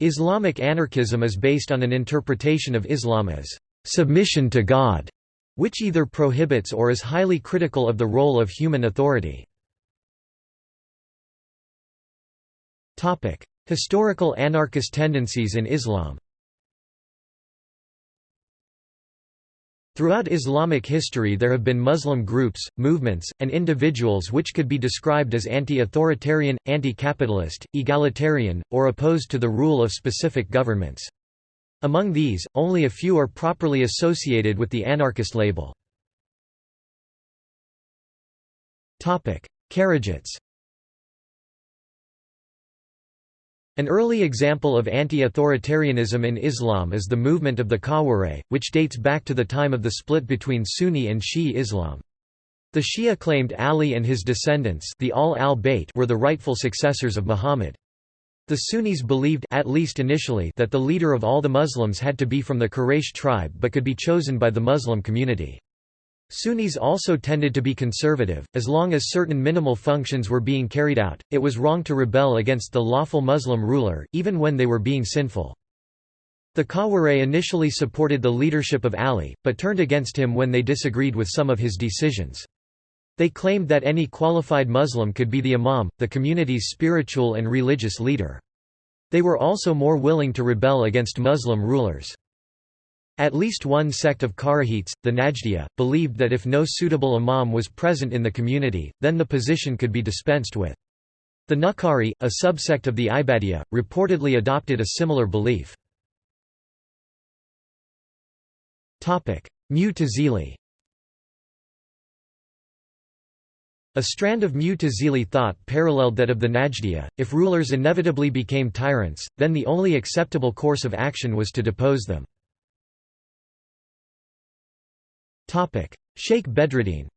Islamic anarchism is based on an interpretation of Islam as submission to God, which either prohibits or is highly critical of the role of human authority. Historical anarchist tendencies in Islam Throughout Islamic history there have been Muslim groups, movements, and individuals which could be described as anti-authoritarian, anti-capitalist, egalitarian, or opposed to the rule of specific governments. Among these, only a few are properly associated with the anarchist label. Kharijites An early example of anti-authoritarianism in Islam is the movement of the Khawarij, which dates back to the time of the split between Sunni and Shi'i Islam. The Shia claimed Ali and his descendants the Al al-Bayt were the rightful successors of Muhammad. The Sunnis believed at least initially that the leader of all the Muslims had to be from the Quraysh tribe but could be chosen by the Muslim community. Sunnis also tended to be conservative, as long as certain minimal functions were being carried out, it was wrong to rebel against the lawful Muslim ruler, even when they were being sinful. The Khawarij initially supported the leadership of Ali, but turned against him when they disagreed with some of his decisions. They claimed that any qualified Muslim could be the imam, the community's spiritual and religious leader. They were also more willing to rebel against Muslim rulers. At least one sect of Kharijites, the Najdiya, believed that if no suitable imam was present in the community, then the position could be dispensed with. The Nuqari, a subsect of the Ibadiya, reportedly adopted a similar belief. Mu'tazili A strand of Mu'tazili thought paralleled that of the Najdiya, if rulers inevitably became tyrants, then the only acceptable course of action was to depose them. Sheikh Bedreddin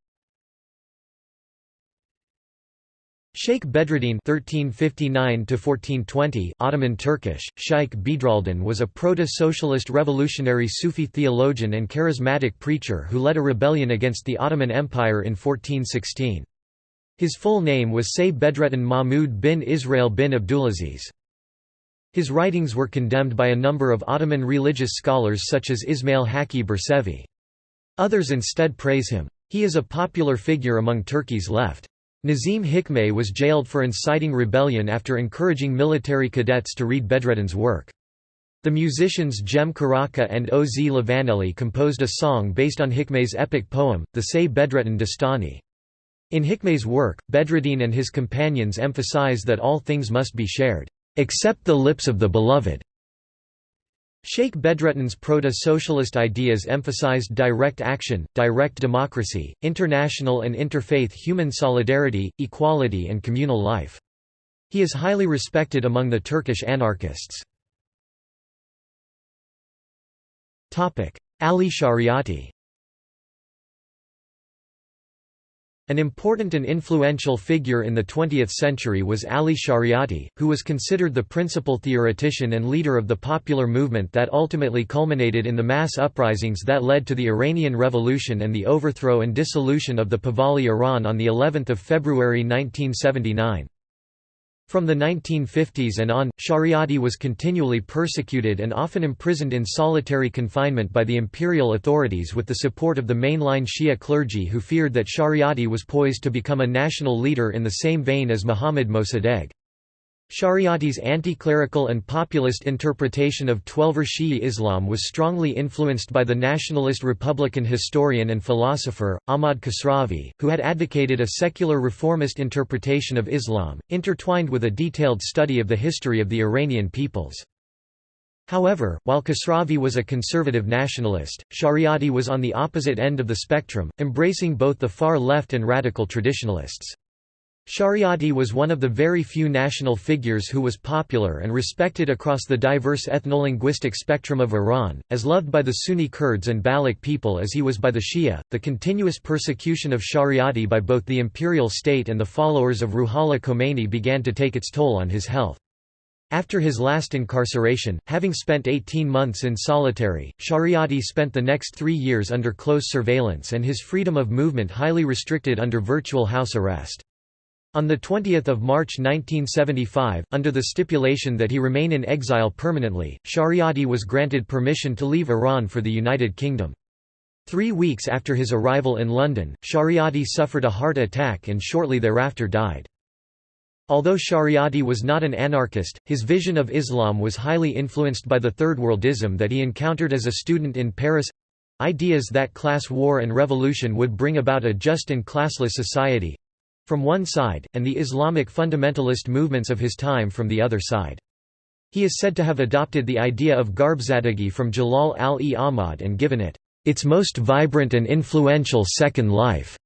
Sheikh Bedruddin (1359–1420), Ottoman Turkish, Sheikh Bedruddin was a proto-socialist revolutionary Sufi theologian and charismatic preacher who led a rebellion against the Ottoman Empire in 1416. His full name was Say Bedrettin Mahmud bin Israel bin Abdulaziz. His writings were condemned by a number of Ottoman religious scholars such as Ismail Haqqi Bersevi. Others instead praise him. He is a popular figure among Turkey's left. Nazim Hikmet was jailed for inciting rebellion after encouraging military cadets to read Bedreddin's work. The musicians Cem Karaca and Oz Livaneli composed a song based on Hikmet's epic poem, the Say Bedreddin Dastani. In Hikmet's work, Bedreddin and his companions emphasize that all things must be shared, except the lips of the beloved. Sheikh Bedrettin's proto-socialist ideas emphasized direct action, direct democracy, international and interfaith human solidarity, equality and communal life. He is highly respected among the Turkish anarchists. Ali Shariati An important and influential figure in the 20th century was Ali Shariati, who was considered the principal theoretician and leader of the popular movement that ultimately culminated in the mass uprisings that led to the Iranian Revolution and the overthrow and dissolution of the Pahlavi Iran on of February 1979. From the 1950s and on, Shariati was continually persecuted and often imprisoned in solitary confinement by the imperial authorities with the support of the mainline Shia clergy who feared that Shariati was poised to become a national leader in the same vein as Muhammad Mossadegh. Shariati's anti-clerical and populist interpretation of Twelver Shi'i Islam was strongly influenced by the nationalist Republican historian and philosopher, Ahmad Kasravi, who had advocated a secular reformist interpretation of Islam, intertwined with a detailed study of the history of the Iranian peoples. However, while Kasravi was a conservative nationalist, Shariati was on the opposite end of the spectrum, embracing both the far left and radical traditionalists. Shariati was one of the very few national figures who was popular and respected across the diverse ethnolinguistic spectrum of Iran, as loved by the Sunni Kurds and Baloch people as he was by the Shia. The continuous persecution of Shariati by both the imperial state and the followers of Ruhollah Khomeini began to take its toll on his health. After his last incarceration, having spent 18 months in solitary, Shariati spent the next three years under close surveillance and his freedom of movement highly restricted under virtual house arrest. On 20 March 1975, under the stipulation that he remain in exile permanently, Shariati was granted permission to leave Iran for the United Kingdom. Three weeks after his arrival in London, Shariati suffered a heart attack and shortly thereafter died. Although Shariati was not an anarchist, his vision of Islam was highly influenced by the Third Worldism that he encountered as a student in Paris—ideas that class war and revolution would bring about a just and classless society, from one side, and the Islamic fundamentalist movements of his time from the other side. He is said to have adopted the idea of Gharbzadegi from Jalal al-e Ahmad and given it, its most vibrant and influential second life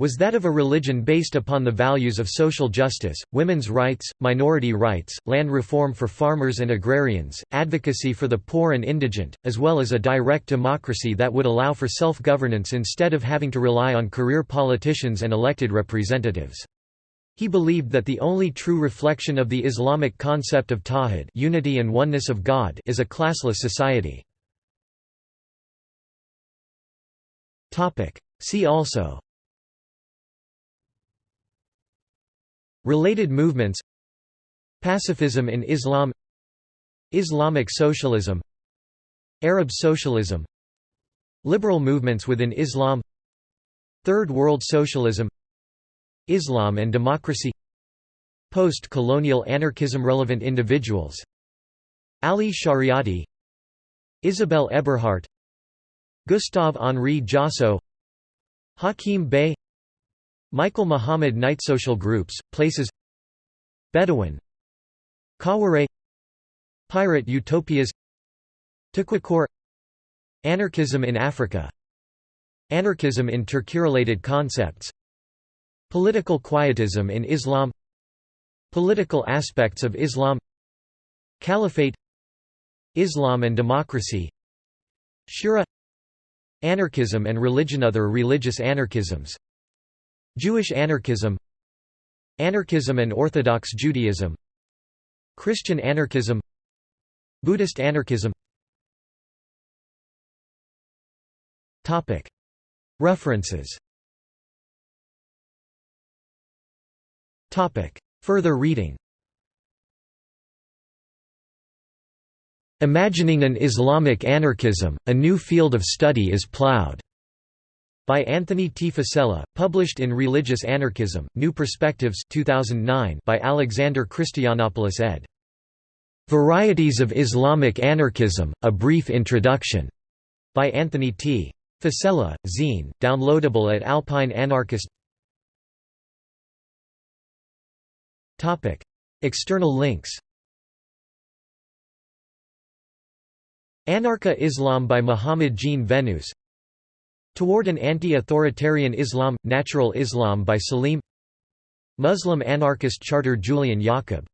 was that of a religion based upon the values of social justice, women's rights, minority rights, land reform for farmers and agrarians, advocacy for the poor and indigent, as well as a direct democracy that would allow for self-governance instead of having to rely on career politicians and elected representatives. He believed that the only true reflection of the Islamic concept of tawhid unity and oneness of God is a classless society. See also Related movements Pacifism in Islam Islamic socialism Arab socialism Liberal movements within Islam Third World Socialism Islam and democracy Post-colonial anarchism Relevant individuals Ali Shariati Isabelle Eberhardt Gustave-Henri Jossot Hakim Bey Michael Muhammad Knight Social groups, places Bedouin Kaware Pirate utopias Tukwakor Anarchism in Africa Anarchism in Turkey-related concepts Political quietism in Islam Political aspects of Islam Caliphate Islam and democracy Shura Anarchism and religion Other religious anarchisms Jewish anarchism Anarchism and Orthodox Judaism Christian anarchism Buddhist anarchism. References. Further reading. Imagining an Islamic Anarchism, a new field of study is plowed by Anthony T. Fiscella, published in Religious Anarchism, New Perspectives 2009 by Alexander Christianopoulos ed. Varieties of Islamic Anarchism, A Brief Introduction, by Anthony T. Fiscella, zine, downloadable at Alpine Anarchist External links Anarcha Islam by Muhammad Jean Veneuse Toward an Anti-Authoritarian Islam – Natural Islam by Salim. Muslim Anarchist Charter Julian Yaqub